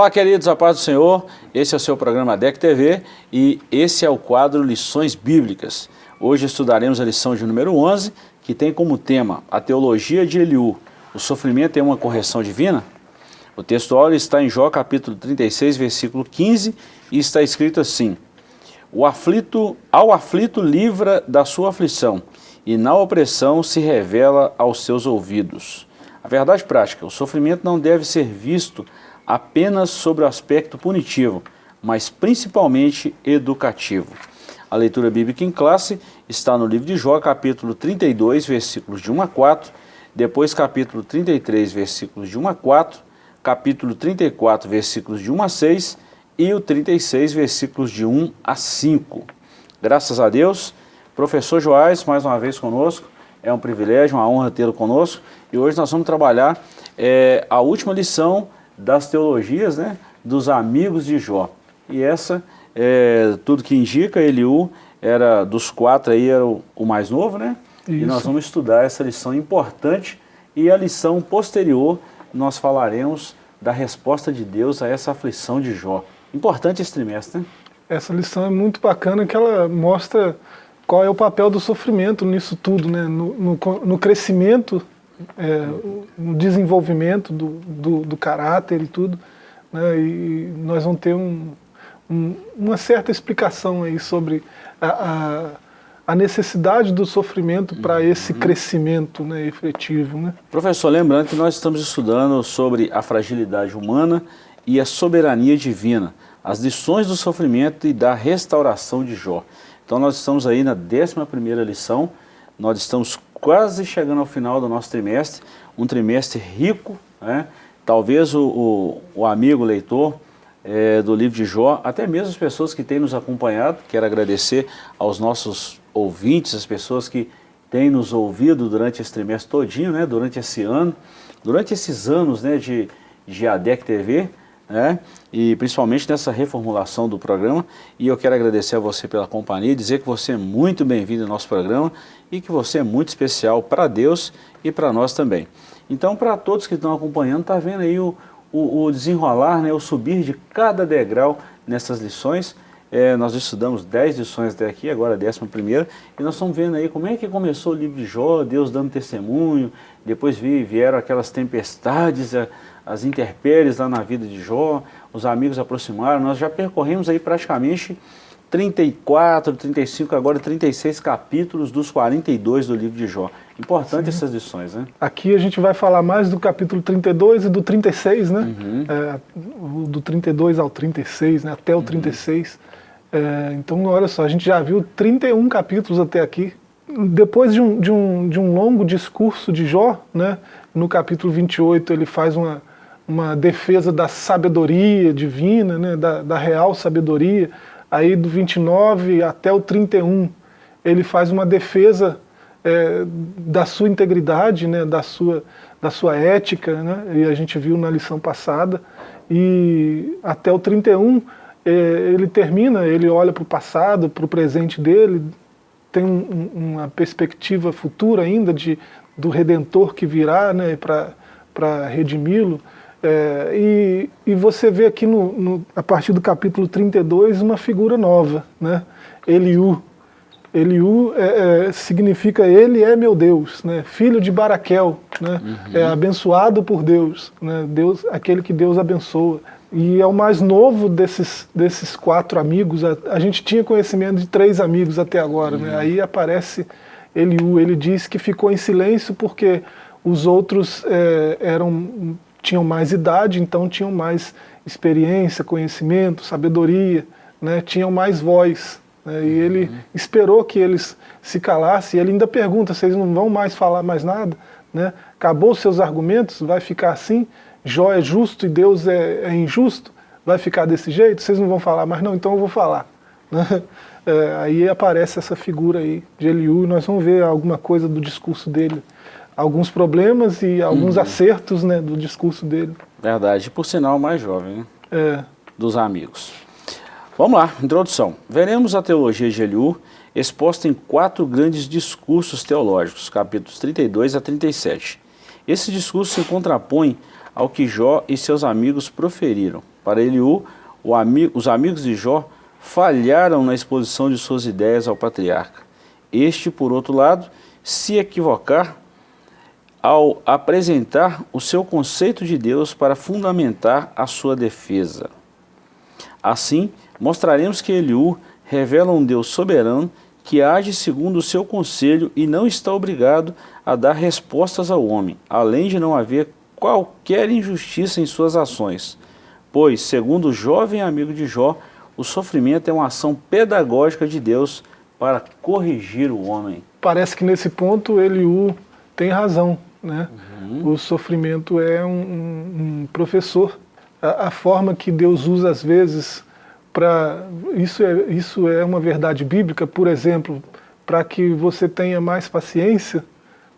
Olá, queridos, a paz do Senhor. Esse é o seu programa DEC TV e esse é o quadro Lições Bíblicas. Hoje estudaremos a lição de número 11, que tem como tema a teologia de Eliú. O sofrimento é uma correção divina? O texto áureo está em Jó capítulo 36, versículo 15, e está escrito assim, o aflito, ao aflito livra da sua aflição, e na opressão se revela aos seus ouvidos. A verdade prática, o sofrimento não deve ser visto apenas sobre o aspecto punitivo, mas principalmente educativo. A leitura bíblica em classe está no livro de Jó, capítulo 32, versículos de 1 a 4, depois capítulo 33, versículos de 1 a 4, capítulo 34, versículos de 1 a 6 e o 36, versículos de 1 a 5. Graças a Deus, professor Joás, mais uma vez conosco, é um privilégio, uma honra tê-lo conosco, e hoje nós vamos trabalhar é, a última lição das teologias né, dos amigos de Jó. E essa, é, tudo que indica, Eliú era dos quatro aí, era o, o mais novo, né? Isso. E nós vamos estudar essa lição importante e a lição posterior nós falaremos da resposta de Deus a essa aflição de Jó. Importante esse trimestre, né? Essa lição é muito bacana que ela mostra qual é o papel do sofrimento nisso tudo, né? no, no, no crescimento é, um desenvolvimento do, do, do, caráter e tudo, né, e nós vamos ter um, um, uma certa explicação aí sobre a, a, a necessidade do sofrimento para uhum. esse crescimento né, efetivo. Né? Professor, lembrando que nós estamos estudando sobre a fragilidade humana e a soberania divina, as lições do sofrimento e da restauração de Jó. Então nós estamos aí na 11ª lição, nós estamos quase chegando ao final do nosso trimestre, um trimestre rico, né? talvez o, o, o amigo leitor é, do livro de Jó, até mesmo as pessoas que têm nos acompanhado, quero agradecer aos nossos ouvintes, as pessoas que têm nos ouvido durante esse trimestre todinho, né? durante esse ano, durante esses anos né? de, de ADEC TV, né? e principalmente nessa reformulação do programa. E eu quero agradecer a você pela companhia, dizer que você é muito bem-vindo ao nosso programa e que você é muito especial para Deus e para nós também. Então, para todos que estão acompanhando, está vendo aí o, o, o, desenrolar, né, o subir de cada degrau nessas lições. É, nós estudamos 10 lições até aqui, agora a décima primeira, e nós estamos vendo aí como é que começou o livro de Jó, Deus dando testemunho, depois vieram aquelas tempestades, as intempéries lá na vida de Jó, os amigos aproximaram, nós já percorremos aí praticamente 34, 35, agora 36 capítulos dos 42 do livro de Jó. Importante Sim. essas lições, né? Aqui a gente vai falar mais do capítulo 32 e do 36, né? Uhum. É, do 32 ao 36, né? até o uhum. 36. É, então, olha só, a gente já viu 31 capítulos até aqui. Depois de um, de um, de um longo discurso de Jó, né? no capítulo 28 ele faz uma, uma defesa da sabedoria divina, né? da, da real sabedoria, aí do 29 até o 31, ele faz uma defesa é, da sua integridade, né, da, sua, da sua ética, né, e a gente viu na lição passada, e até o 31 é, ele termina, ele olha para o passado, para o presente dele, tem um, uma perspectiva futura ainda de, do Redentor que virá né, para redimi-lo, é, e, e, você vê aqui, no, no, a partir do capítulo 32, uma figura nova, né? Eliú. Eliú é, é, significa ele é meu Deus, né? filho de Baraquel, né? Uhum. é abençoado por Deus, né? Deus, aquele que Deus abençoa. E é o mais novo desses, desses quatro amigos, a, a gente tinha conhecimento de três amigos até agora, né? uhum. né? aí aparece Eliú, ele diz que ficou em silêncio porque os outros é, eram tinham mais idade, então tinham mais experiência, conhecimento, sabedoria, né, tinham mais voz. Né, e ele uhum. esperou que eles se calassem, e ele ainda pergunta, vocês não vão mais falar mais nada? Né? Acabou os seus argumentos? Vai ficar assim? Jó é justo e Deus é, é injusto? Vai ficar desse jeito? Vocês não vão falar mais? Não, então eu vou falar. Né? É, aí aparece essa figura aí de Eliú, nós vamos ver alguma coisa do discurso dele alguns problemas e alguns uhum. acertos né, do discurso dele. Verdade, por sinal mais jovem, né? É. Dos amigos. Vamos lá, introdução. Veremos a teologia de Eliú exposta em quatro grandes discursos teológicos, capítulos 32 a 37. Esse discurso se contrapõe ao que Jó e seus amigos proferiram Para Eliú, ami os amigos de Jó falharam na exposição de suas ideias ao patriarca. Este, por outro lado, se equivocar ao apresentar o seu conceito de Deus para fundamentar a sua defesa. Assim, mostraremos que Eliú revela um Deus soberano que age segundo o seu conselho e não está obrigado a dar respostas ao homem, além de não haver qualquer injustiça em suas ações. Pois, segundo o jovem amigo de Jó, o sofrimento é uma ação pedagógica de Deus para corrigir o homem. Parece que nesse ponto Eliú tem razão. Né? Uhum. O sofrimento é um, um, um professor. A, a, forma que Deus usa às vezes para... Isso é, isso é uma verdade bíblica, por exemplo, para que você tenha mais paciência,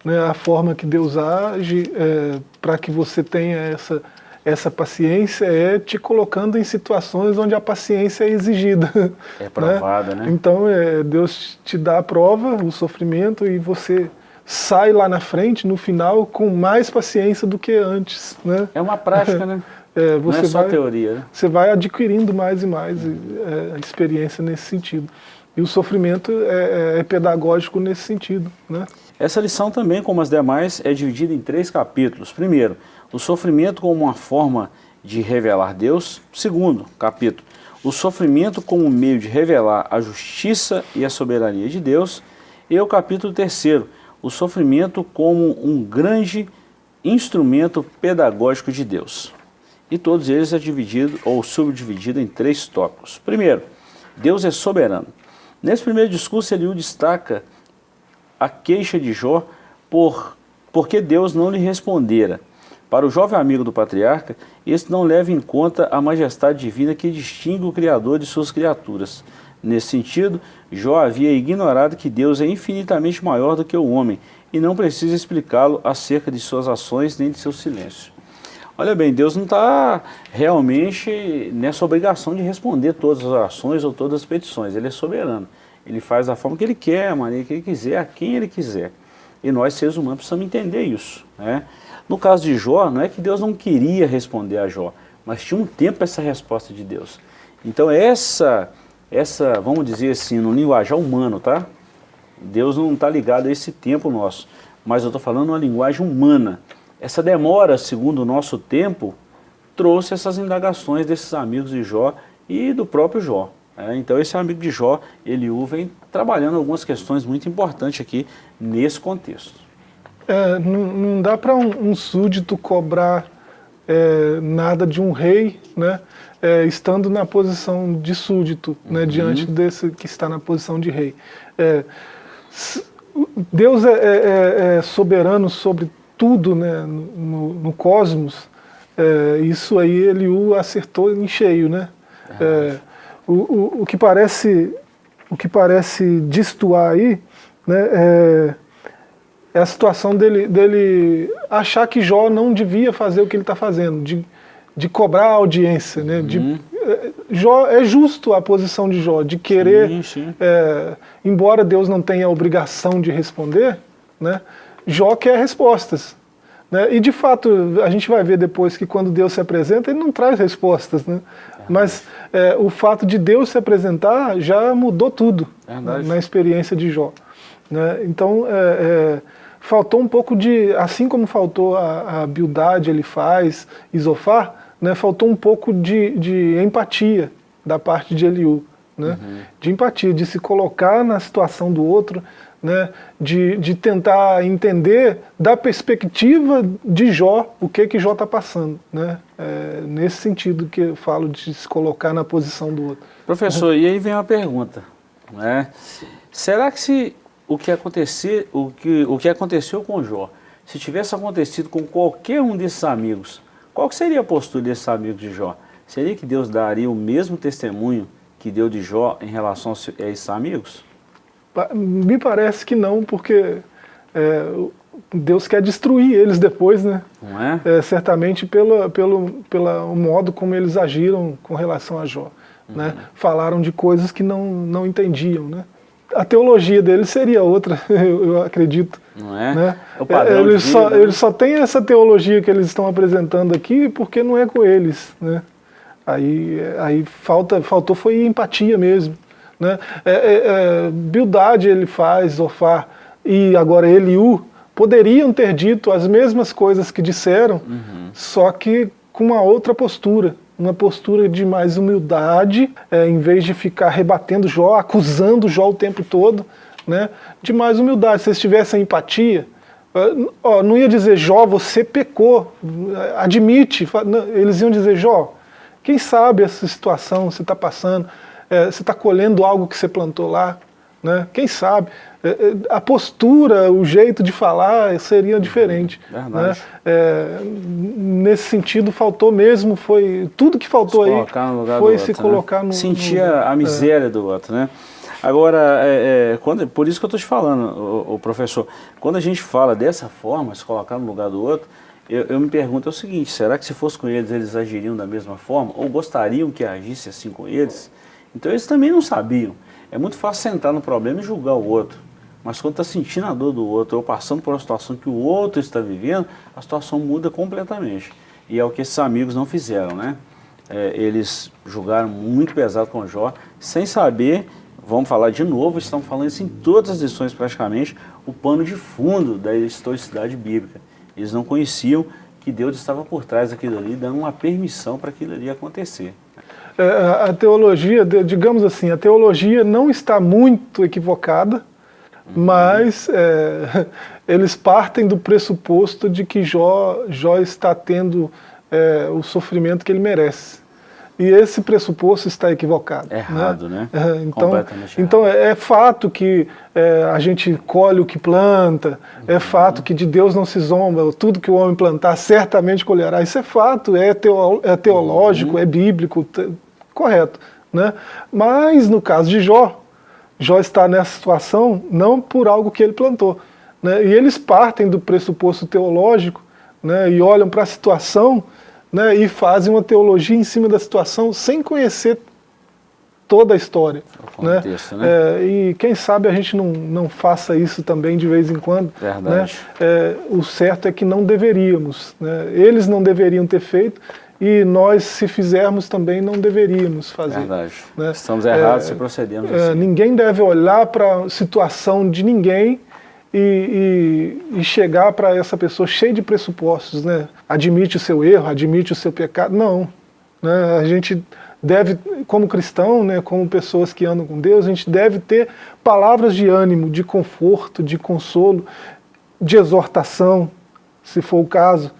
né? a forma que Deus age, é, para que você tenha essa, essa paciência é te colocando em situações onde a paciência é exigida. É provada, né? né? Então é, Deus te dá a prova, o sofrimento, e você sai lá na frente, no final, com mais paciência do que antes. Né? É uma prática, né? É, você Não é só vai, teoria. Né? Você vai adquirindo mais e mais é, experiência nesse sentido. E o sofrimento é, é, é, pedagógico nesse sentido. Né? Essa lição também, como as demais, é dividida em três capítulos. Primeiro, o sofrimento como uma forma de revelar Deus. Segundo capítulo, o sofrimento como meio de revelar a justiça e a soberania de Deus. E o capítulo terceiro, o sofrimento como um grande instrumento pedagógico de Deus. E todos eles é dividido ou subdividido em três tópicos. Primeiro, Deus é soberano. Nesse primeiro discurso, Eliú destaca a queixa de Jó por porque Deus não lhe respondera. Para o jovem amigo do patriarca, este não leva em conta a majestade divina que distingue o Criador de suas criaturas. Nesse sentido, Jó havia ignorado que Deus é infinitamente maior do que o homem e não precisa explicá-lo acerca de suas ações nem de seu silêncio. Olha bem, Deus não está realmente nessa obrigação de responder todas as orações ou todas as petições. Ele é soberano. Ele faz da forma que ele quer, a maneira que ele quiser, a quem ele quiser. E nós, seres humanos, precisamos entender isso. Né? No caso de Jó, não é que Deus não queria responder a Jó, mas tinha um tempo essa resposta de Deus. Então essa essa, vamos dizer assim, no linguajar humano, tá? Deus não está ligado a esse tempo nosso, mas eu estou falando uma linguagem humana. Essa demora, segundo o nosso tempo, trouxe essas indagações desses amigos de Jó e do próprio Jó. É, então esse amigo de Jó, Eliú, vem trabalhando algumas questões muito importantes aqui nesse contexto. É, não, não, dá para um, um, súdito cobrar é, nada de um rei, né? É, estando na posição de súdito, né, uhum. diante desse que está na posição de rei. É, Deus é, é, é, é, soberano sobre tudo né, no, no cosmos, é, isso aí ele o acertou em cheio. Né? O, o, o, que parece, o que parece destoar aí né, é, é a situação dele, dele achar que Jó não devia fazer o que ele está fazendo, de, de cobrar a audiência, né? Uhum. De, é, Jó, é justo a posição de Jó, de querer, sim, sim. É, embora Deus não tenha a obrigação de responder, né? Jó quer respostas. Né? E de fato, a gente vai ver depois que quando Deus se apresenta, ele não traz respostas. Né? Mas é, o fato de Deus se apresentar já mudou tudo né? na experiência de Jó. Né? Então, é, é, faltou um pouco de, assim como faltou a, a Bildade, ele faz, Isofar, né, faltou um pouco de, de empatia da parte de Eliú. Né? Uhum. De empatia, de se colocar na situação do outro, né? de, de tentar entender da perspectiva de Jó, o que que Jó está passando. Né? É, nesse sentido que eu falo de se colocar na posição do outro. Professor, uhum. e aí vem uma pergunta. Né? Será que se o que, acontecer, o, que, o que aconteceu com Jó, se tivesse acontecido com qualquer um desses amigos, qual seria a postura desses amigos de Jó? Seria que Deus daria o mesmo testemunho que deu de Jó em relação a esses amigos? Me parece que não, porque é, Deus quer destruir eles depois, né? Não é? é certamente pelo, pelo, pelo modo como eles agiram com relação a Jó. Né? Uhum. Né? Falaram de coisas que não, não entendiam, né? A teologia dele seria outra, eu, acredito. Não é? Né? é eles, só, né? eles só têm essa teologia que eles estão apresentando aqui porque não é com eles. Né? Aí, aí falta, faltou foi empatia mesmo. Né? É, é, é, Bildade ele faz, Zofar, e agora Eliú, poderiam ter dito as mesmas coisas que disseram, uhum. só que com uma outra postura uma postura de mais humildade, é, em vez de ficar rebatendo Jó, acusando Jó o tempo todo, né, de mais humildade. Se eles tivessem empatia, ó, não ia dizer Jó, você pecou, admite, eles iam dizer Jó, quem sabe essa situação você está passando, é, você está colhendo algo que você plantou lá, né? quem sabe, é, é, a postura, o jeito de falar seria diferente. Né? É, nesse sentido, faltou mesmo, foi tudo que faltou aí foi se outro, né? colocar né? no... Sentia no, a miséria é. do outro, né? Agora, é, quando, por isso que eu estou te falando, o, o, professor, quando a gente fala dessa forma, se colocar no lugar do outro, eu, eu, me pergunto o seguinte, será que se fosse com eles, eles agiriam da mesma forma? Ou gostariam que agisse assim com eles? Então eles também não sabiam. É muito fácil sentar no problema e julgar o outro. Mas quando está sentindo a dor do outro, ou passando por uma situação que o outro está vivendo, a situação muda completamente. E é o que esses amigos não fizeram, né? É, eles julgaram muito pesado com Jó, sem saber, vamos falar de novo, estão falando isso em todas as lições praticamente, o pano de fundo da historicidade bíblica. Eles não conheciam que Deus estava por trás daquilo ali, dando uma permissão para aquilo ali acontecer. É, a teologia, digamos assim, a teologia não está muito equivocada, mas é, eles partem do pressuposto de que Jó, Jó está tendo é, o sofrimento que ele merece. E esse pressuposto está equivocado. É errado, né? né? É, então, então é, é, fato que é, a gente colhe o que planta, é uhum. é fato que de Deus não se zomba, tudo que o homem plantar certamente colherá. Isso é fato, é, teo, teológico, uhum. é bíblico, correto. Né? Mas no caso de Jó, Jó está nessa situação não por algo que ele plantou. Né? E eles partem do pressuposto teológico né? e olham para a situação né? e fazem uma teologia em cima da situação sem conhecer toda a história. né? Né? É, e quem sabe a gente não, não faça isso também de vez em quando. Verdade. Né? É, o certo é que não deveríamos. Né? Eles não deveriam ter feito e nós, se fizermos, também não deveríamos fazer. Verdade. Né? Estamos errados é, se procedemos é, assim. Ninguém deve olhar para a situação de ninguém e, e, e chegar para essa pessoa cheia de pressupostos, né? Admite o seu erro, admite o seu pecado. Não. Né? A gente deve, como cristão, né, como pessoas que andam com Deus, a gente deve ter palavras de ânimo, de conforto, de consolo, de exortação, se for o caso,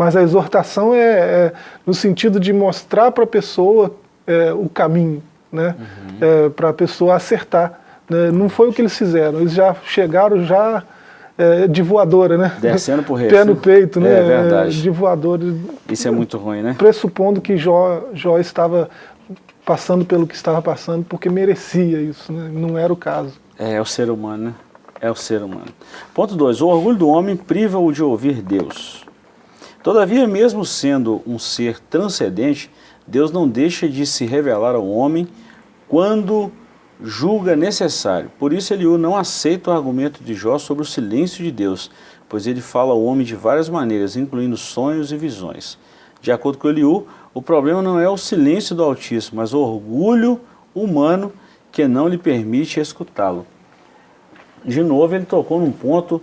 mas a exortação é, é no sentido de mostrar para a pessoa é, o caminho, né? Uhum. É, para a pessoa acertar. Né? Não foi o que eles fizeram, eles já chegaram já é, de voadora, né? Descendo por Pé no peito, né? É verdade. De voadora. Isso é muito ruim, né? Pressupondo que Jó, Jó estava passando pelo que estava passando porque merecia isso, né? não era o caso. É, é o ser humano, né? É o ser humano. Ponto 2. O orgulho do homem priva-o de ouvir Deus. Todavia, mesmo sendo um ser transcendente, Deus não deixa de se revelar ao homem quando julga necessário. Por isso Eliú não aceita o argumento de Jó sobre o silêncio de Deus, pois ele fala ao homem de várias maneiras, incluindo sonhos e visões. De acordo com Eliú, o problema não é o silêncio do Altíssimo, mas o orgulho humano que não lhe permite escutá-lo. De novo, ele tocou num ponto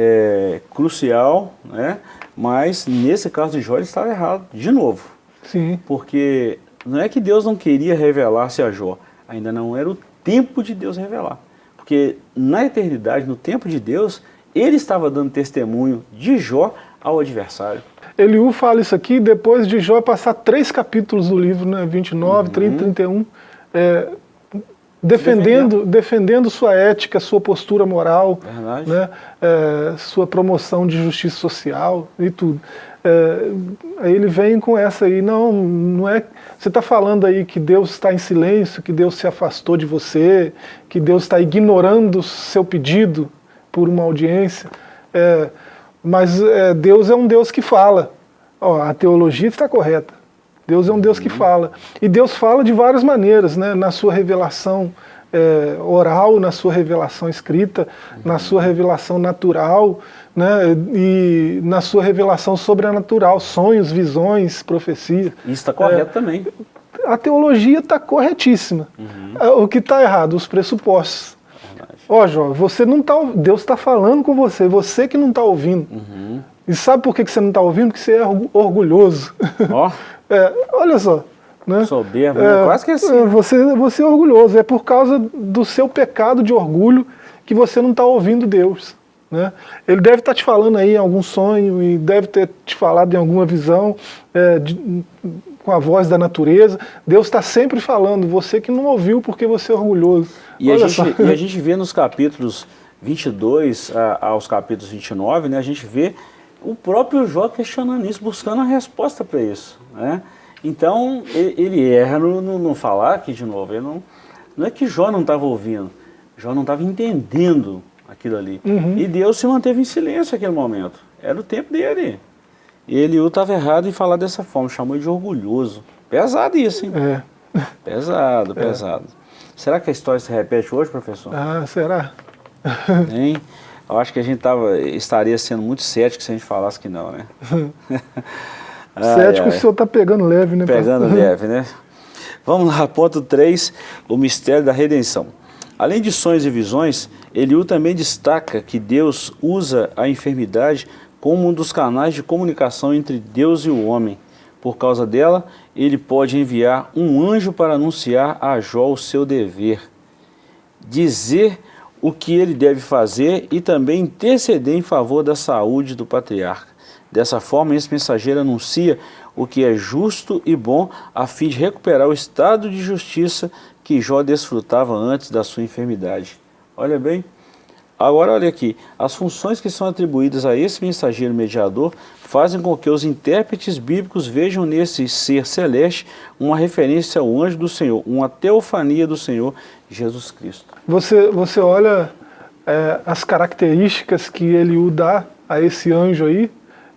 é, crucial, né? Mas nesse caso de Jó ele estava errado, de novo. Sim. Porque não é que Deus não queria revelar-se a Jó, ainda não era o tempo de Deus revelar. Porque na eternidade, no tempo de Deus, ele estava dando testemunho de Jó ao adversário. Eliú fala isso aqui depois de Jó passar três capítulos do livro, né, 29, uhum. 30, 31, é, defendendo, defendendo sua ética, sua postura moral, né, é, sua promoção de justiça social e tudo. É, aí ele vem com essa aí, não, não é. Você está falando aí que Deus está em silêncio, que Deus se afastou de você, que Deus está ignorando seu pedido por uma audiência. É, mas é, Deus é um Deus que fala. Ó, a teologia está correta. Deus é um Deus que uhum. fala. E Deus fala de várias maneiras, né? na sua revelação, é, oral, na sua revelação escrita, uhum. na sua revelação natural, né, e na sua revelação sobrenatural, sonhos, visões, profecias. Isso está correto é, também. A teologia está corretíssima. Uhum. É, o que está errado? Os pressupostos. Ó, oh, Jó, você não tá, Deus está falando com você, você que não está ouvindo. Uhum. E sabe por que você não está ouvindo? Porque você é orgulhoso. Ó. Oh. é, olha só. Né? Soberbo, é, quase que assim. É, você, você é orgulhoso, é por causa do seu pecado de orgulho que você não está ouvindo Deus. Né? Ele deve estar tá te falando aí em algum sonho e deve ter te falado em alguma visão é, de, com a voz da natureza. Deus está sempre falando, você que não ouviu porque você é orgulhoso. E, a gente, e a gente, vê nos capítulos 22 a, aos capítulos 29, né, a gente vê o próprio Jó questionando isso, buscando a resposta para isso. Né? Então, ele erra no, no, no, falar aqui de novo. Ele não, não é que Jó não estava ouvindo, Jó não estava entendendo aquilo ali. Uhum. E Deus se manteve em silêncio naquele momento. Era o tempo dele. E Eliú estava errado em falar dessa forma, chamou ele de orgulhoso. Pesado isso, hein? É. Pesado, é. pesado. Será que a história se repete hoje, professor? Ah, será? Hein? Eu acho que a gente tava, estaria sendo muito cético se a gente falasse que não, né? Cético ai, ai. o senhor está pegando leve, né? Pegando pastor? leve, né? Vamos lá, ponto 3, o mistério da redenção. Além de sonhos e visões, Eliú também destaca que Deus usa a enfermidade como um dos canais de comunicação entre Deus e o homem. Por causa dela, ele pode enviar um anjo para anunciar a Jó o seu dever, dizer o que ele deve fazer e também interceder em favor da saúde do patriarca. Dessa forma, esse mensageiro anuncia o que é justo e bom a fim de recuperar o estado de justiça que Jó desfrutava antes da sua enfermidade. Olha bem, agora olha aqui, as funções que são atribuídas a esse mensageiro mediador fazem com que os intérpretes bíblicos vejam nesse ser celeste uma referência ao anjo do Senhor, uma teofania do Senhor Jesus Cristo. Você, você olha é, as características que ele o dá a esse anjo aí,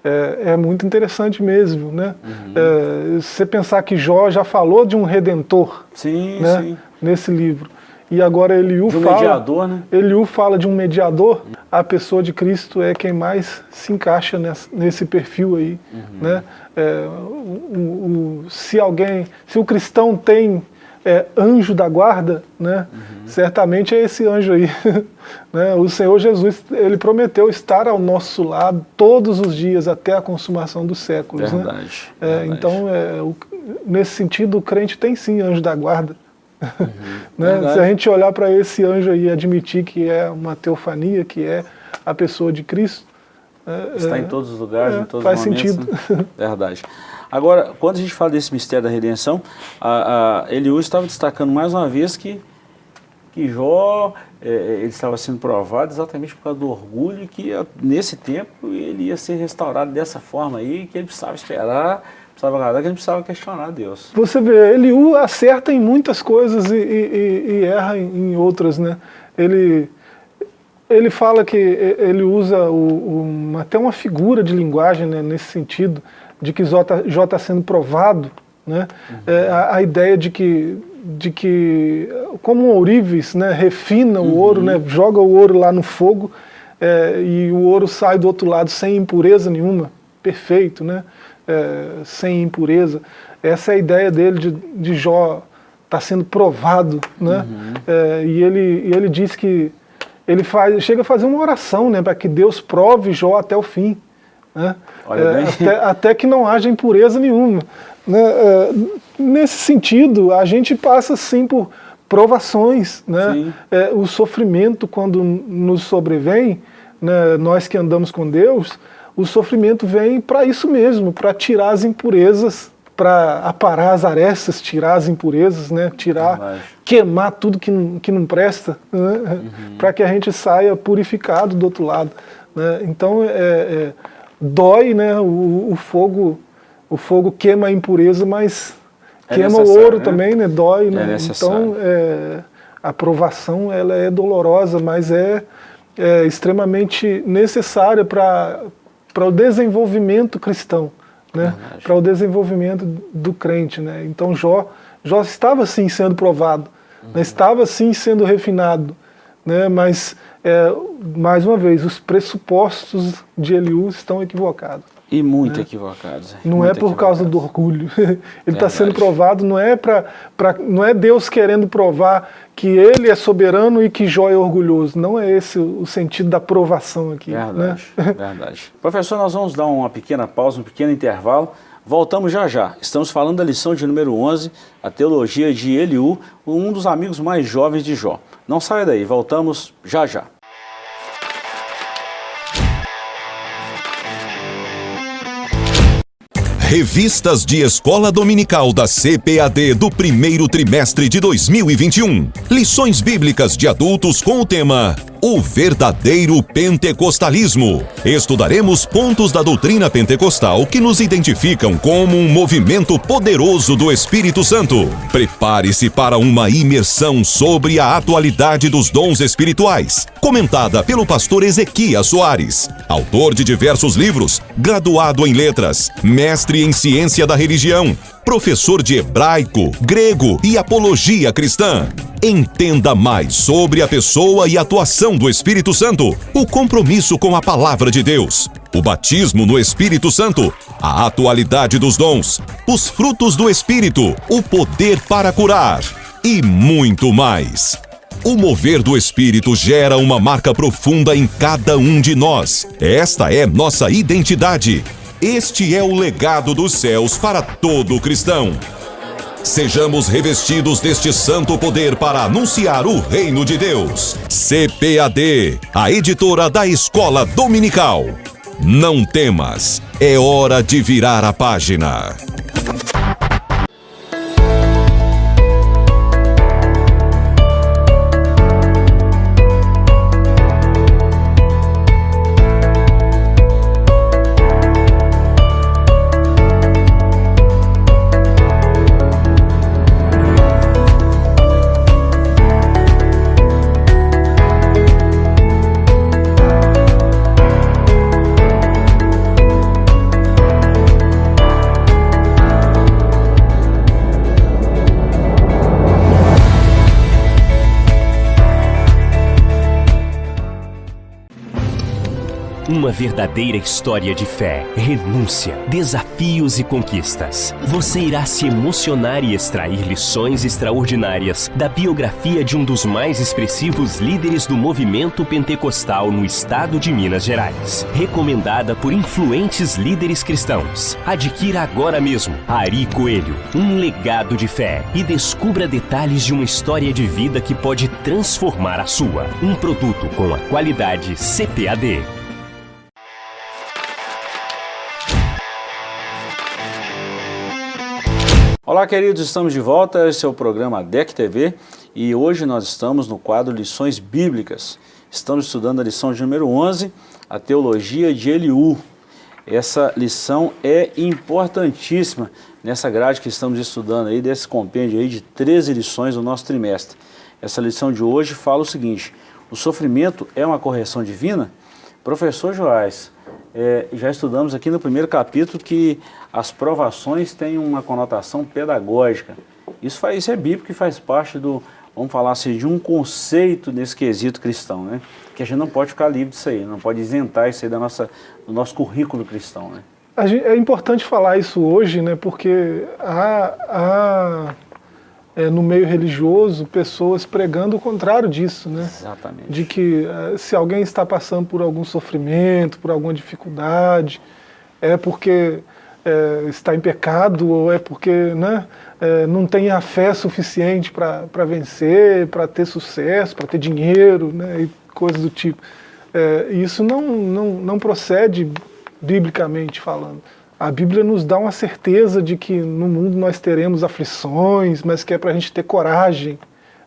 é, é, muito interessante mesmo, né? Uhum. É, você pensar que Jó já falou de um redentor sim, né? sim. nesse livro. E agora Eliú de um fala, mediador, né? Eliú fala de um mediador, a pessoa de Cristo é quem mais se encaixa nesse, nesse perfil aí. Uhum. Né? É, o, o, se alguém, se o cristão tem é, anjo da guarda, né? Uhum. certamente é esse anjo aí. né? O Senhor Jesus, ele prometeu estar ao nosso lado todos os dias até a consumação dos séculos. Né? Verdade. Né? É, verdade. Então, é, o, nesse sentido, o crente tem sim anjo da guarda. Uhum. né? Se a gente olhar para esse anjo aí e admitir que é uma teofania, que é a pessoa de Cristo, é, Está em todos os lugares, é, em todos faz os momentos. Faz sentido. Né? Verdade. Agora, quando a gente fala desse mistério da redenção, a, a Eliú estava destacando mais uma vez que, que Jó é, ele estava sendo provado exatamente por causa do orgulho que nesse tempo ele ia ser restaurado dessa forma aí, que ele precisava esperar, precisava agradar, que ele precisava questionar Deus. Você vê, Eliú acerta em muitas coisas e, e, e erra em, em outras, né? Ele ele fala que ele usa o, o, até uma figura de linguagem né, nesse sentido, de que Jó está sendo provado, né? Uhum. É, a, a, ideia de que, de que como um ourives né, refina uhum. o ouro, né, joga o ouro lá no fogo é, e o ouro sai do outro lado sem impureza nenhuma, perfeito, né? É, sem impureza. Essa é a ideia dele de, de Jó estar tá sendo provado, né? Uhum. É, e, ele, e ele diz que ele faz, chega a fazer uma oração né, para que Deus prove Jó até o fim. Né? É, até, até, que não haja impureza nenhuma. Né? É, nesse sentido, a gente passa sim por provações. Né? É, o sofrimento, quando nos sobrevém, né, nós que andamos com Deus, o sofrimento vem para isso mesmo, para tirar as impurezas, para aparar as arestas, tirar as impurezas, né, tirar, queimar tudo que não, que não presta, né, uhum. para que a gente saia purificado do outro lado. Né? Então, é, é dói, né? O, o, fogo, o fogo queima a impureza, mas é queima o ouro né? também, né? Dói, é né? Então, é, a provação ela é dolorosa, mas é, é extremamente necessária para para o desenvolvimento cristão, né? Para o desenvolvimento do crente, né? Então Jó, Jó estava sim sendo provado, Uhum. Estava sim sendo refinado, né? mas, é, mais uma vez, os pressupostos de Eliú estão equivocados. E muito né? equivocados. Não muito é por causa do orgulho. ele está sendo provado, não é, pra, pra, não é Deus querendo provar que ele é soberano e que Jó é orgulhoso. Não é esse o sentido da provação aqui. Verdade, né? verdade. Professor, nós vamos dar uma pequena pausa, um pequeno intervalo. Voltamos já já. Estamos falando da lição de número 11, a teologia de Eliú, um dos amigos mais jovens de Jó. Não saia daí, voltamos já já. Revistas de Escola Dominical da CPAD do primeiro trimestre de 2021. Lições bíblicas de adultos com o tema o verdadeiro pentecostalismo. Estudaremos pontos da doutrina pentecostal que nos identificam como um movimento poderoso do Espírito Santo. Prepare-se para uma imersão sobre a atualidade dos dons espirituais, comentada pelo pastor Ezequias Soares, autor de diversos livros, graduado em letras, mestre em ciência da religião, professor de hebraico, grego e apologia cristã. Entenda mais sobre a pessoa e atuação do Espírito Santo, o compromisso com a palavra de Deus, o batismo no Espírito Santo, a atualidade dos dons, os frutos do Espírito, o poder para curar e muito mais. O mover do Espírito gera uma marca profunda em cada um de nós. Esta é nossa identidade. Este é o legado dos céus para todo cristão. Sejamos revestidos deste santo poder para anunciar o reino de Deus. CPAD, a editora da Escola Dominical. Não temas, é hora de virar a página. Uma verdadeira história de fé, renúncia, desafios e conquistas. Você irá se emocionar e extrair lições extraordinárias da biografia de um dos mais expressivos líderes do movimento pentecostal no estado de Minas Gerais. Recomendada por influentes líderes cristãos. Adquira agora mesmo Ari Coelho, um legado de fé e descubra detalhes de uma história de vida que pode transformar a sua. Um produto com a qualidade CPAD. Olá, queridos, estamos de volta. Esse é o programa DEC TV e hoje nós estamos no quadro Lições Bíblicas. Estamos estudando a lição de número 11, a Teologia de Eliú. Essa lição é importantíssima nessa grade que estamos estudando aí, desse compêndio aí de 13 lições do nosso trimestre. Essa lição de hoje fala o seguinte, o sofrimento é uma correção divina? Professor Joás, é, já estudamos aqui no primeiro capítulo que as provações têm uma conotação pedagógica. Isso, faz, isso é bíblico e faz parte do, vamos falar assim, de um conceito nesse quesito cristão, né? Que a gente não pode ficar livre disso aí, não pode isentar isso aí da nossa, do nosso currículo cristão, né? É importante falar isso hoje, né? Porque há, há é, no meio religioso pessoas pregando o contrário disso, né? Exatamente. De que é, se alguém está passando por algum sofrimento, por alguma dificuldade, é porque é, está em pecado ou é porque né, é, não tem a fé suficiente para vencer, para ter sucesso, para ter dinheiro né, e coisas do tipo. É, isso não, não, não procede biblicamente falando. A Bíblia nos dá uma certeza de que no mundo nós teremos aflições, mas que é para a gente ter coragem,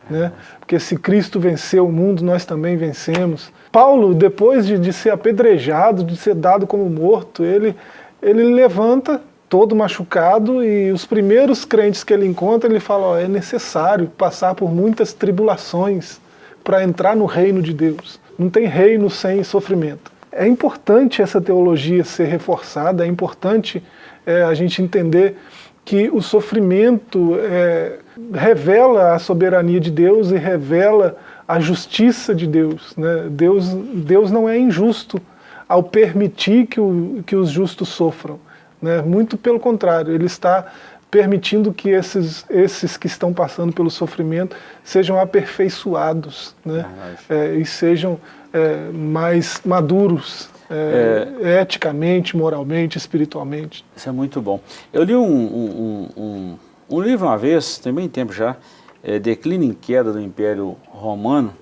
né? porque se Cristo venceu o mundo, nós também vencemos. Paulo, depois de, de ser apedrejado, de ser dado como morto, ele, ele levanta todo machucado e os primeiros crentes que ele encontra, ele fala, ó, é necessário passar por muitas tribulações para entrar no reino de Deus. Não tem reino sem sofrimento. É importante essa teologia ser reforçada, é importante é, a gente entender que o sofrimento é, revela a soberania de Deus e revela a justiça de Deus. Né? Deus, Deus não é injusto ao permitir que, o, que os justos sofram. Né? Muito pelo contrário, ele está permitindo que esses, esses que estão passando pelo sofrimento sejam aperfeiçoados né? É, e sejam é, mais maduros é, é, eticamente, moralmente, espiritualmente. Isso é muito bom. Eu li um, um, um, um livro uma vez, tem bem tempo já, é, Declínio em Queda do Império Romano.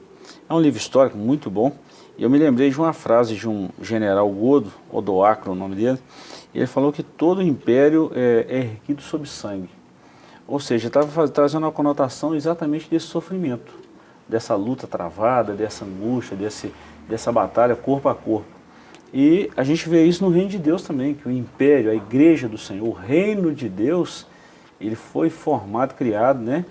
É um livro histórico muito bom. E eu me lembrei de uma frase de um general Godo, Odoacro o nome dele, ele falou que todo império é, é erguido sob sangue. Ou seja, estava trazendo uma conotação exatamente desse sofrimento, dessa luta travada, dessa angústia, desse, dessa batalha corpo a corpo. E a gente vê isso no reino de Deus também, que o império, a igreja do Senhor, o reino de Deus, ele foi formado, criado, né,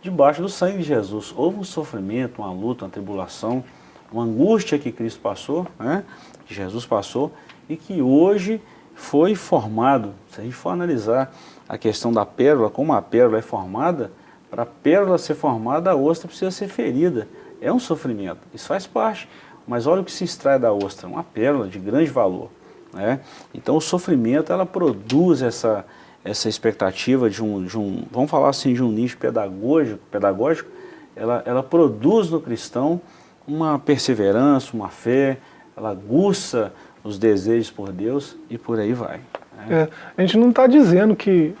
debaixo do sangue de Jesus. Houve um sofrimento, uma luta, uma tribulação, uma angústia que Cristo passou, né, que Jesus passou, e que hoje foi formado. Se a gente for analisar a questão da pérola, como a pérola é formada, para a pérola ser formada, a ostra precisa ser ferida. É um sofrimento, isso faz parte. Mas olha o que se extrai da ostra, uma pérola de grande valor. Né? Então o sofrimento ela produz essa, essa expectativa de um, de um, vamos falar assim, de um nicho pedagógico, pedagógico ela, ela produz no cristão uma perseverança, uma fé, ela aguça os desejos por Deus e por aí vai. Né? É, a gente não está dizendo que,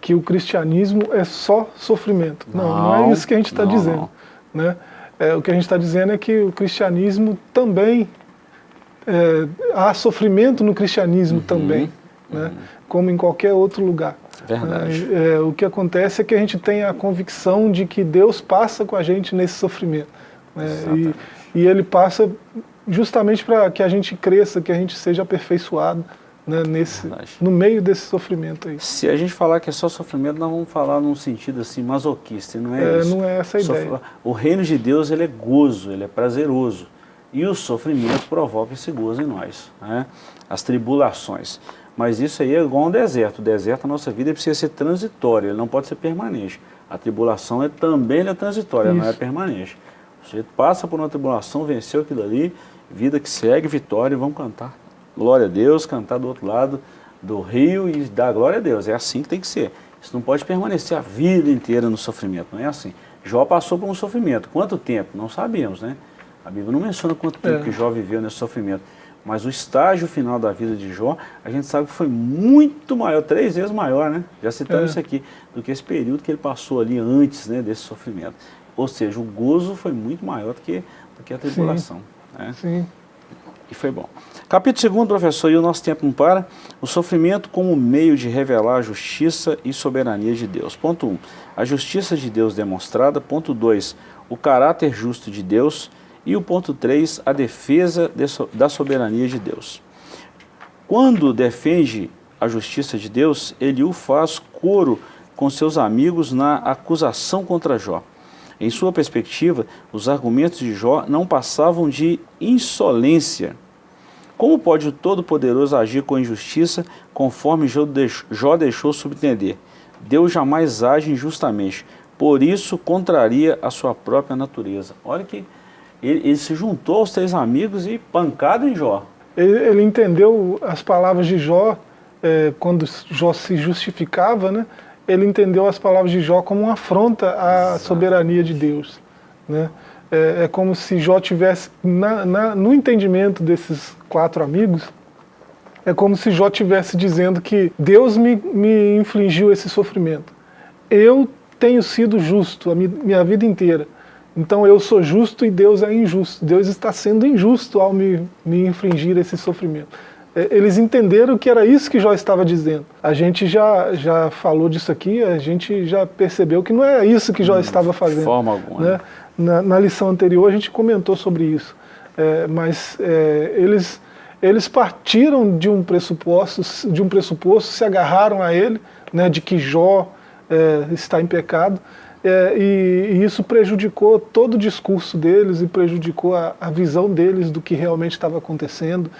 que o cristianismo é só sofrimento. Não, não, não é isso que a gente está dizendo. Né? É, o que a gente está dizendo é que o cristianismo também, é, há sofrimento no cristianismo uhum, também, né? Uhum. como em qualquer outro lugar. Verdade. É, é, o que acontece é que a gente tem a convicção de que Deus passa com a gente nesse sofrimento. Né? E, e Ele passa justamente para que a gente cresça, que a gente seja aperfeiçoado né, nesse, no meio desse sofrimento aí. Se a gente falar que é só sofrimento, nós vamos falar num sentido assim masoquista, não é, é isso? Não é essa a ideia. O reino de Deus ele é gozo, ele é prazeroso. E o sofrimento provoca esse gozo em nós, né? as tribulações. Mas isso aí é igual um deserto. O deserto, a nossa vida precisa ser transitória, ele não pode ser permanente. A tribulação é, também é transitória, isso. não é permanente. Você passa por uma tribulação, venceu aquilo ali, vida que segue, vitória, e vamos cantar glória a Deus, cantar do outro lado do rio e dar glória a Deus. É assim que tem que ser. Isso não pode permanecer a vida inteira no sofrimento, não é assim. Jó passou por um sofrimento. Quanto tempo? Não sabemos, né? A Bíblia não menciona quanto tempo é. que Jó viveu nesse sofrimento. Mas o estágio final da vida de Jó, a gente sabe que foi muito maior, três vezes maior, né? Já citamos é. isso aqui, do que esse período que ele passou ali antes né, desse sofrimento. Ou seja, o gozo foi muito maior do que, do que a tribulação. Sim. Né? Sim. E foi bom. Capítulo 2, professor, e o nosso tempo não para. O sofrimento como meio de revelar a justiça e soberania de Deus. Ponto 1. Um, a justiça de Deus demonstrada. Ponto 2. O caráter justo de Deus. E o ponto 3. A defesa da soberania de Deus. Quando defende a justiça de Deus, ele o faz coro com seus amigos na acusação contra Jó. Em sua perspectiva, os argumentos de Jó não passavam de insolência. Como pode o Todo-Poderoso agir com injustiça, conforme Jó deixou subentender? Deus jamais age injustamente, por isso contraria a sua própria natureza. Olha que ele, ele se juntou aos três amigos e pancada em Jó. Ele, ele entendeu as palavras de Jó, é, quando Jó se justificava, né? Ele entendeu as palavras de Jó como uma afronta à soberania de Deus. Né? É, é, como se Jó tivesse, na, na, no entendimento desses quatro amigos, é como se Jó tivesse dizendo que Deus me, me infligiu esse sofrimento. Eu tenho sido justo a minha vida inteira. Então eu sou justo e Deus é injusto. Deus está sendo injusto ao me, me infligir esse sofrimento. É, eles entenderam que era isso que Jó estava dizendo. A gente já, já falou disso aqui, a gente já percebeu que não é isso que Jó hum, estava fazendo. De forma alguma. Né? Na, na, lição anterior a gente comentou sobre isso. É, mas é, eles, eles partiram de um pressuposto, de um pressuposto, se agarraram a ele, né, de que Jó é, está em pecado, é, e, e, isso prejudicou todo o discurso deles e prejudicou a, a visão deles do que realmente estava acontecendo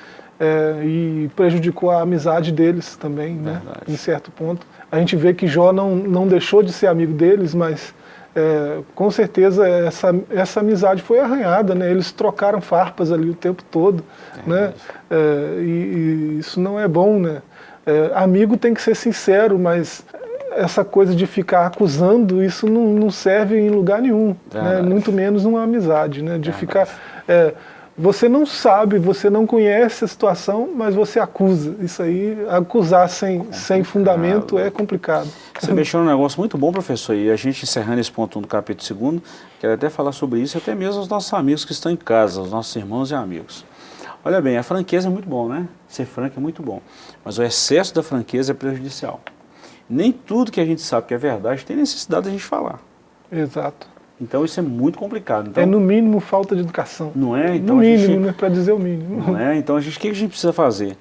é, e prejudicou a amizade deles também, né, em certo ponto. A gente vê que Jó não, não deixou de ser amigo deles, mas é, com certeza essa, essa amizade foi arranhada, né? Eles trocaram farpas ali o tempo todo, é né? É, e, e, isso não é bom, né? É, amigo tem que ser sincero, mas essa coisa de ficar acusando, isso não, não serve em lugar nenhum, né? muito menos numa amizade, né? De ficar... É, você não sabe, você não conhece a situação, mas você acusa. Isso aí, acusar sem, sem fundamento é complicado. Você mexeu num negócio muito bom, professor, e a gente encerrando esse ponto do capítulo 2, quero até falar sobre isso, até mesmo os nossos amigos que estão em casa, os nossos irmãos e amigos. Olha bem, a franqueza é muito bom, né? Ser franco é muito bom, mas o excesso da franqueza é prejudicial. Nem tudo que a gente sabe que é verdade tem necessidade de a gente falar. Exato. Então isso é muito complicado. Então, é no mínimo falta de educação. Não é? Então, no mínimo, gente, né? Para dizer o mínimo. Não é? Então a gente, o que a gente precisa fazer?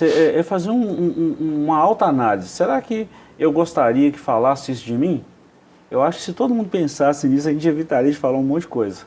É, é fazer um, um, uma alta análise. Será que eu gostaria que falasse isso de mim? Eu acho que se todo mundo pensasse nisso, a gente evitaria de falar um monte de coisa.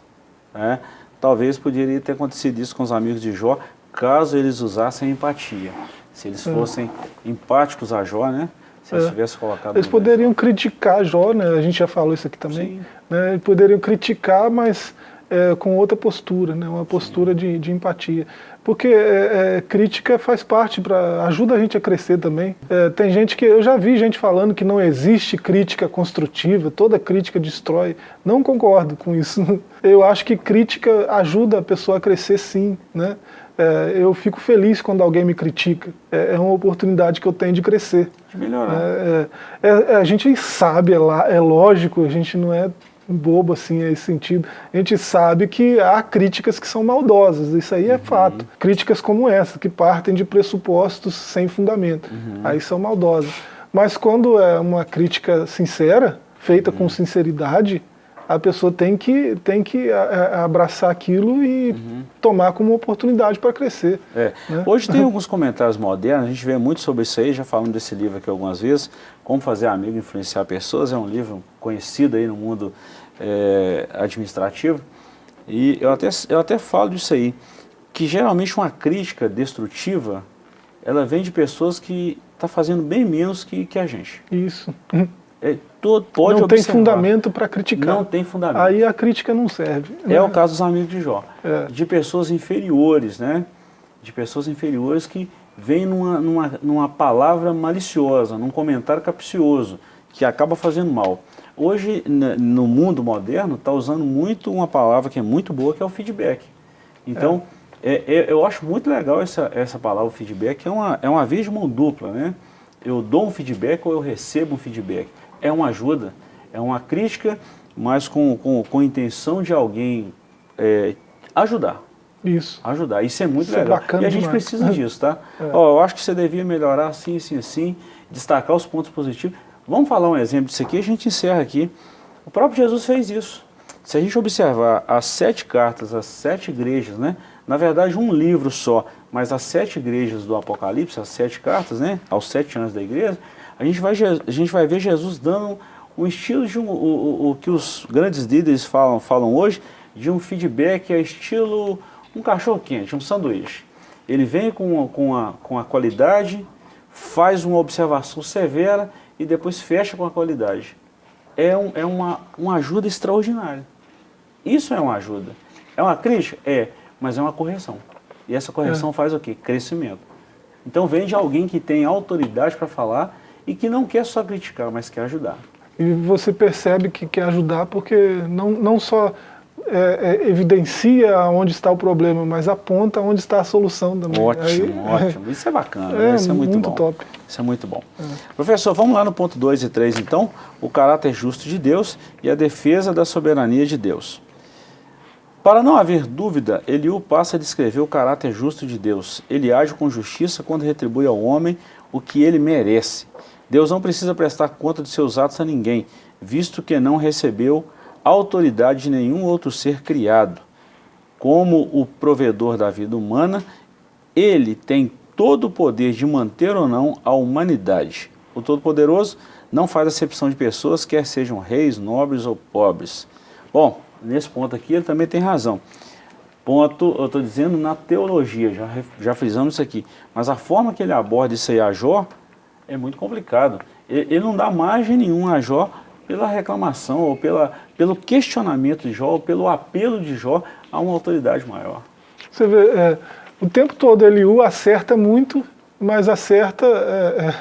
Né? Talvez poderia ter acontecido isso com os amigos de Jó, caso eles usassem empatia. Se eles é. fossem empáticos a Jó, né? Se eles é. tivessem colocado... Eles poderiam criticar Jó, né? A gente já falou isso aqui também. Né? Eles poderiam criticar, mas é, com outra postura, né? Uma postura de, de empatia. Porque é, é, crítica faz parte, pra, ajuda a gente a crescer também. É, tem gente que, eu já vi gente falando que não existe crítica construtiva, toda crítica destrói. Não concordo com isso. Eu acho que crítica ajuda a pessoa a crescer sim, né? É, eu fico feliz quando alguém me critica. É, é, uma oportunidade que eu tenho de crescer. De melhorar. É, é, é a gente sabe, é, lógico, a gente não é bobo assim nesse sentido. A gente sabe que há críticas que são maldosas, isso aí é uhum. fato. Críticas como essa, que partem de pressupostos sem fundamento, uhum. aí são maldosas. Mas quando é uma crítica sincera, feita uhum. com sinceridade, a pessoa tem que, tem que abraçar aquilo e uhum. tomar como oportunidade para crescer. É. Né? Hoje tem alguns comentários modernos, a gente vê muito sobre isso aí, já falando desse livro aqui algumas vezes, Como Fazer Amigo Influenciar Pessoas, é um livro conhecido aí no mundo é, administrativo, e eu até, eu até falo disso aí, que geralmente uma crítica destrutiva, ela vem de pessoas que estão tá fazendo bem menos que, que a gente. Isso. É, todo, pode não observar. tem fundamento para criticar. Não tem fundamento. Aí a crítica não serve. É né? o caso dos amigos de Jó. É. De pessoas inferiores, né? De pessoas inferiores que vêm numa, numa, numa palavra maliciosa, num comentário capcioso, que acaba fazendo mal. Hoje, no mundo moderno, está usando muito uma palavra que é muito boa, que é o feedback. Então, é. É, é, eu acho muito legal essa, essa palavra feedback, é uma, é uma via de mão dupla, né? Eu dou um feedback ou eu recebo um feedback é uma ajuda, é uma crítica, mas com, com, com a intenção de alguém é, ajudar. Isso. Ajudar. Isso é muito Isso é legal. É e a gente demais. precisa disso, tá? É. Ó, eu acho que você devia melhorar assim, assim, assim, destacar os pontos positivos. Vamos falar um exemplo disso aqui, a gente encerra aqui. O próprio Jesus fez isso. Se a gente observar as sete cartas, as sete igrejas, né? Na verdade, um livro só, mas as sete igrejas do Apocalipse, as sete cartas, né? Aos sete anos da igreja, a gente vai, a gente vai ver Jesus dando um estilo de um, o, o, o que os grandes líderes falam, falam hoje, de um feedback a estilo um cachorro quente, um sanduíche. Ele vem com, com, a, com a qualidade, faz uma observação severa e depois fecha com a qualidade. É, um, é uma, uma ajuda extraordinária. Isso é uma ajuda. É uma crítica? É, mas é uma correção. E essa correção é. faz o quê? Crescimento. Então vem de alguém que tem autoridade para falar e que não quer só criticar, mas quer ajudar. E você percebe que quer ajudar porque não, não só é, é, evidencia onde está o problema, mas aponta onde está a solução também. Ótimo, Aí, ótimo. Isso é bacana, é, né? Isso é muito, muito bom. top. Isso é muito bom. É. Professor, vamos lá no ponto 2 e 3 então, o caráter justo de Deus e a defesa da soberania de Deus. Para não haver dúvida, Eliú passa a descrever o caráter justo de Deus. Ele age com justiça quando retribui ao homem o que ele merece. Deus não precisa prestar conta de seus atos a ninguém, visto que não recebeu autoridade de nenhum outro ser criado. Como o provedor da vida humana, ele tem todo o poder de manter ou não a humanidade. O Todo-Poderoso não faz acepção de pessoas, quer sejam reis, nobres ou pobres. Bom, nesse ponto aqui ele também tem razão. Ponto, eu estou dizendo na teologia, já, já frisamos isso aqui. Mas a forma que ele aborda isso aí a Jó, é muito complicado. ele não dá margem nenhuma a Jó pela reclamação ou pela, pelo questionamento de Jó, ou pelo apelo de Jó a uma autoridade maior. Você vê, é, o tempo todo Eliú acerta muito, mas acerta é,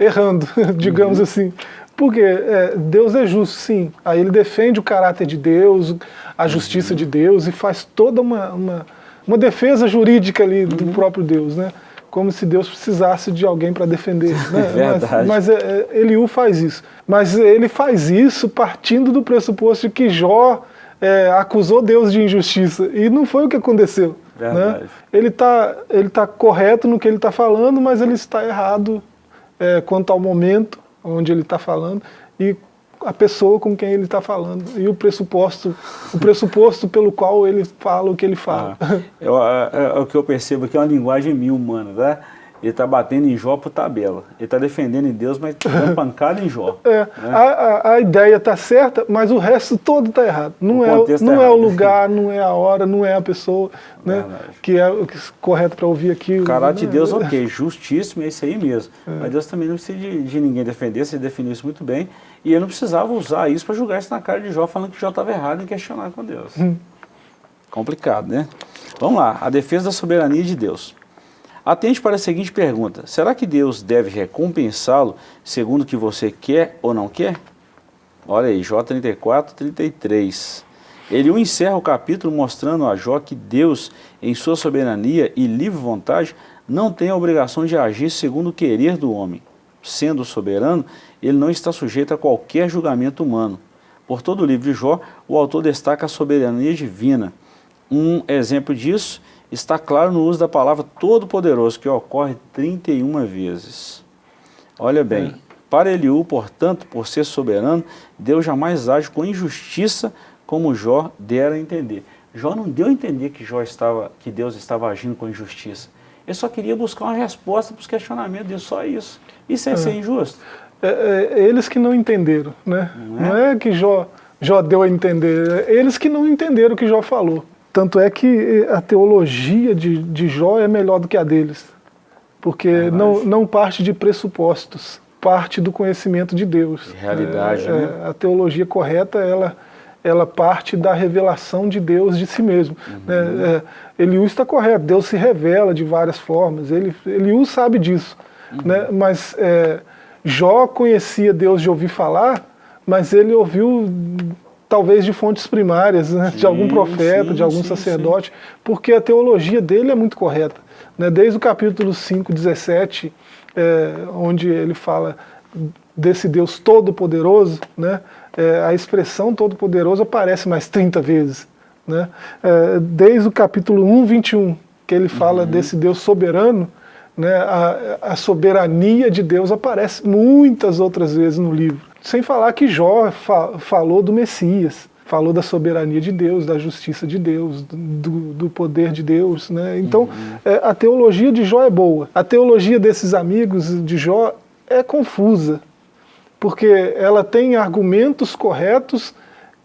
é, errando, digamos uhum. assim. Porque é, Deus é justo, sim. Aí ele defende o caráter de Deus, a justiça uhum. de Deus e faz toda uma, uma, uma defesa jurídica ali do uhum. próprio Deus, né? Como se Deus precisasse de alguém para defender. Né? Verdade. Mas, mas é, é, Eliú faz isso. Mas ele faz isso partindo do pressuposto de que Jó é, acusou Deus de injustiça. E não foi o que aconteceu. Né? Ele está ele tá correto no que ele está falando, mas ele está errado é, quanto ao momento onde ele está falando e a pessoa com quem ele está falando e o pressuposto, o pressuposto pelo qual ele fala o que ele fala. Ah, eu, é, é, o que eu percebo aqui é uma linguagem mil humana, né? Ele está batendo em Jó por tabela. Ele está defendendo em Deus, mas dando pancada em Jó. É, né? a, a, a, ideia está certa, mas o resto todo está errado. Não, o é, não tá é errado. o lugar, não é a hora, não é a pessoa né, que é o correto para ouvir aqui. O caráter de Deus, ok, justíssimo, é isso aí mesmo. É. Mas Deus também não precisa de, de ninguém defender, você definiu isso muito bem. E ele não precisava usar isso para julgar isso na cara de Jó, falando que Jó estava errado em questionar com Deus. Hum. Complicado, né? Vamos lá, a defesa da soberania de Deus. Atente para a seguinte pergunta, será que Deus deve recompensá-lo segundo o que você quer ou não quer? Olha aí, Jó 34, 33. Ele encerra o capítulo mostrando a Jó que Deus, em sua soberania e livre vontade, não tem a obrigação de agir segundo o querer do homem. Sendo soberano, ele não está sujeito a qualquer julgamento humano. Por todo o livro de Jó, o autor destaca a soberania divina. Um exemplo disso está claro no uso da palavra todo-poderoso, que ocorre 31 vezes. Olha bem, é. para Eliú, portanto, por ser soberano, Deus jamais age com injustiça, como Jó dera a entender. Jó não deu a entender que, Jó estava, que Deus estava agindo com injustiça. Ele só queria buscar uma resposta para os questionamentos dele, só isso. Isso é, é. ser injusto? É, é, eles que não entenderam, né? Não é, não é que Jó, Jó deu a entender, é eles que não entenderam o que Jó falou. Tanto é que a teologia de, de Jó é melhor do que a deles, porque é não, não parte de pressupostos, parte do conhecimento de Deus. De realidade, é, né? É, a teologia correta, ela, ela parte da revelação de Deus de si mesmo. Uhum. Né? É, Eliú está correto, Deus se revela de várias formas, ele, Eliú sabe disso. Uhum. Né? Mas é, Jó conhecia Deus de ouvir falar, mas ele ouviu talvez de fontes primárias, né? sim, de algum profeta, sim, de algum sim, sacerdote, porque a teologia dele é muito correta. Né? Desde o capítulo 5, 17, é, onde ele fala desse Deus todo-poderoso, né? É, a expressão todo-poderoso aparece mais 30 vezes. Né? É, desde o capítulo 1, 21, que ele fala uhum. desse Deus soberano, né? a, a soberania de Deus aparece muitas outras vezes no livro. Sem falar que Jó fa falou do Messias, falou da soberania de Deus, da justiça de Deus, do, do poder de Deus. Né? Então, uhum. é, a teologia de Jó é boa. A teologia desses amigos de Jó é confusa, porque ela tem argumentos corretos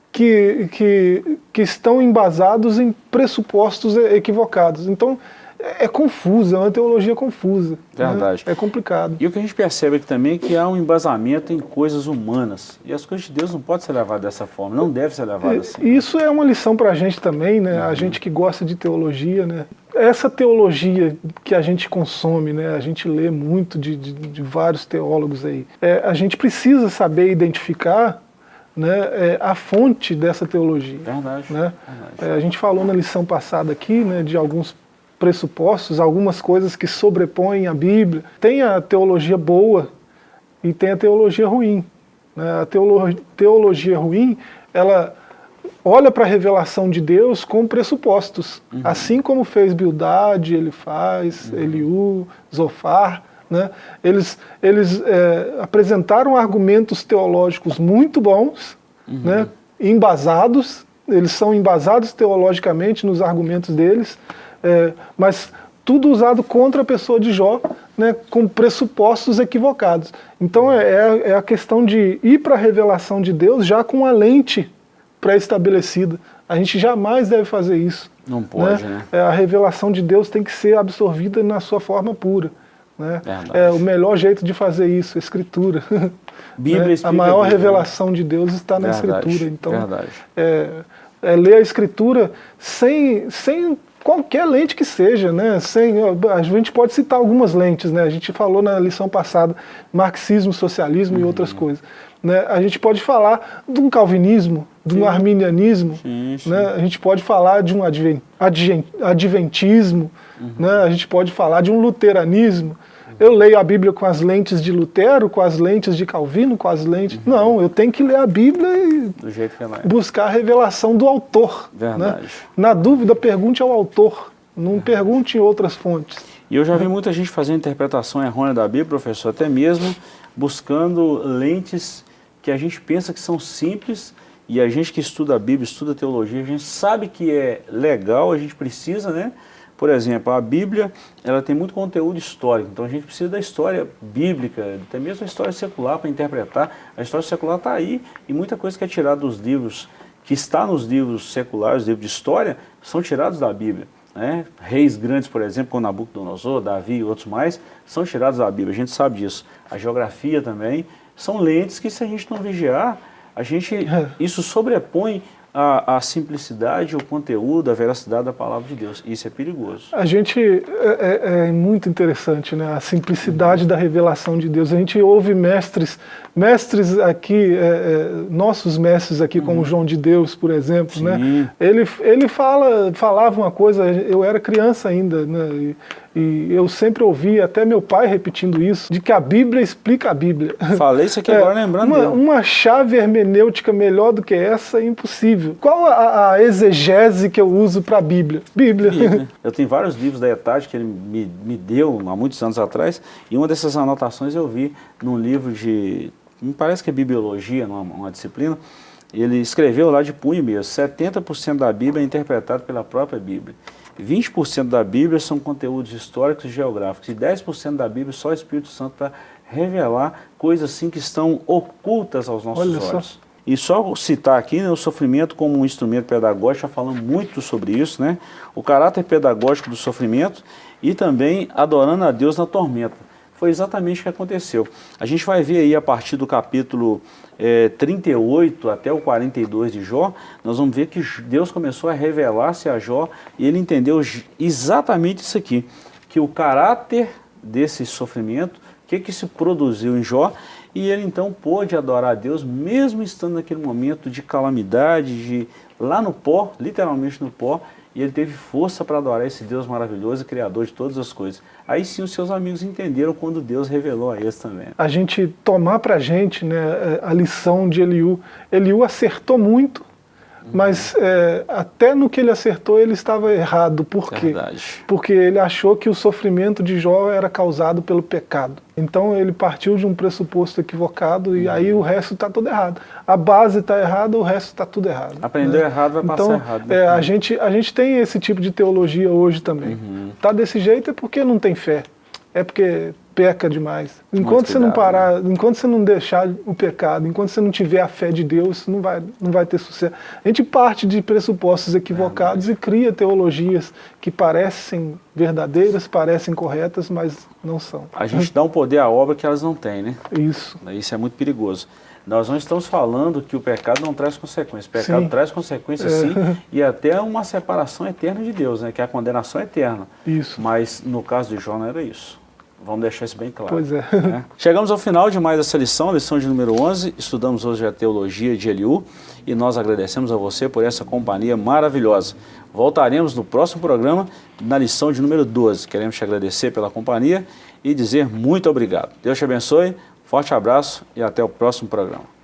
que, que, que estão embasados em pressupostos equivocados. Então, é, é confusa, é uma teologia confusa. Né? Verdade. Né? É complicado. E o que a gente percebe aqui também é que há um embasamento em coisas humanas. E as coisas de Deus não podem ser levadas dessa forma, não deve ser levado é, assim. Isso é uma lição para a gente também, né? Uhum. A gente que gosta de teologia, né? Essa teologia que a gente consome, né? A gente lê muito de, de, de vários teólogos aí. É, a gente precisa saber identificar né, é, a fonte dessa teologia. Verdade. Né? Verdade. É, a gente falou na lição passada aqui né, de alguns pressupostos, algumas coisas que sobrepõem a Bíblia. Tem a teologia boa e tem a teologia ruim. Né? A teolo teologia ruim, ela olha para a revelação de Deus com pressupostos, uhum. assim como fez Bildad, ele faz, uhum. Eliú, Zofar, né? eles, eles é, apresentaram argumentos teológicos muito bons, uhum. né? embasados, eles são embasados teologicamente nos argumentos deles, é, mas tudo usado contra a pessoa de Jó, né, com pressupostos equivocados. Então é, é, é a questão de ir para a revelação de Deus já com a lente pré-estabelecida. A gente jamais deve fazer isso. Não pode, né? né? É, a revelação de Deus tem que ser absorvida na sua forma pura. Né? É, o melhor jeito de fazer isso, a escritura. Bíblia né? A maior Bíblia, revelação de Deus está na verdade, escritura. Então, é, é, ler a escritura sem, sem qualquer lente que seja, né? Sem, a gente pode citar algumas lentes, né? A gente falou na lição passada, marxismo, socialismo uhum. e outras coisas. Né? A gente pode falar de um calvinismo, de um sim. arminianismo, sim, sim. Né? a gente pode falar de um adventismo, uhum. né? a gente pode falar de um luteranismo. Eu leio a Bíblia com as lentes de Lutero, com as lentes de Calvino, com as lentes... Uhum. Não, eu tenho que ler a Bíblia e é buscar a revelação do autor. Né? Verdade. Né? Na dúvida, pergunte ao autor, não pergunte em outras fontes. E eu já vi muita gente fazendo interpretação errônea da Bíblia, professor, até mesmo buscando lentes que a gente pensa que são simples e a gente que estuda a Bíblia, estuda a teologia, a gente sabe que é legal, a gente precisa, né? Por exemplo, a Bíblia, ela tem muito conteúdo histórico, então a gente precisa da história bíblica, até mesmo a história secular para interpretar. A história secular está aí e muita coisa que é tirada dos livros, que está nos livros seculares, livros de história, são tirados da Bíblia. Né? Reis grandes, por exemplo, como Nabucodonosor, Davi e outros mais, são tirados da Bíblia, a gente sabe disso. A geografia também, são lentes que se a gente não vigiar, a gente, é. isso sobrepõe a, a, simplicidade, o conteúdo, a veracidade da palavra de Deus. Isso é perigoso. A gente, é, é, é muito interessante, né? a simplicidade da revelação de Deus. A gente ouve mestres, mestres aqui, é, é nossos mestres aqui, como uhum. João de Deus, por exemplo, né? ele, ele fala, falava uma coisa, eu era criança ainda, né? E, e eu sempre ouvi, até meu pai repetindo isso, de que a Bíblia explica a Bíblia. Falei isso aqui é, agora lembrando uma, uma, chave hermenêutica melhor do que essa é impossível. Qual a, a exegese que eu uso para a Bíblia? Bíblia. Bíblia. Eu tenho vários livros da Etage que ele me, me deu há muitos anos atrás, e uma dessas anotações eu vi num livro de, me parece que é Bibliologia, numa uma disciplina, ele escreveu lá de punho mesmo, 70% da Bíblia é interpretado pela própria Bíblia. 20% da Bíblia são conteúdos históricos e geográficos, e 10% da Bíblia só o Espírito Santo para revelar coisas assim que estão ocultas aos nossos Olha olhos. Só. E só citar aqui né, o sofrimento como um instrumento pedagógico, já falando muito sobre isso, né? o caráter pedagógico do sofrimento e também adorando a Deus na tormenta. Foi exatamente o que aconteceu. A gente vai ver aí a partir do capítulo é, 38 até o 42 de Jó, nós vamos ver que Deus começou a revelar-se a Jó e ele entendeu exatamente isso aqui, que o caráter desse sofrimento, o que, que se produziu em Jó, e ele então pôde adorar a Deus, mesmo estando naquele momento de calamidade, de lá no pó, literalmente no pó, e ele teve força para adorar esse Deus maravilhoso e criador de todas as coisas. Aí sim os seus amigos entenderam quando Deus revelou a eles também. A gente tomar para a gente né, a lição de Eliú. Eliú acertou muito, mas é, até no que ele acertou ele estava errado. Por quê? Verdade. Porque ele achou que o sofrimento de Jó era causado pelo pecado. Então ele partiu de um pressuposto equivocado e aí o resto está tudo errado. A base está errada, o resto está tudo errado. Aprendeu né? errado, vai passar então, errado. Né? É, a, gente, a gente tem esse tipo de teologia hoje também. Está uhum. desse jeito é porque não tem fé. É porque peca demais. Enquanto você não parar, né? enquanto você não deixar o pecado, enquanto você não tiver a fé de Deus, não vai, não vai ter sucesso. A gente parte de pressupostos equivocados é, mas... e cria teologias que parecem verdadeiras, parecem corretas, mas não são. A gente dá um poder à obra que elas não têm, né? Isso. Isso é muito perigoso. Nós não estamos falando que o pecado não traz consequências. O pecado sim. traz consequências é. sim, e até uma separação eterna de Deus, né? que é a condenação eterna. Isso. Mas no caso de Jó não era isso. Vamos deixar isso bem claro. Pois é. Né? Chegamos ao final de mais essa lição, lição de número 11. Estudamos hoje a teologia de Eliú e nós agradecemos a você por essa companhia maravilhosa. Voltaremos no próximo programa, na lição de número 12. Queremos te agradecer pela companhia e dizer muito obrigado. Deus te abençoe, forte abraço e até o próximo programa.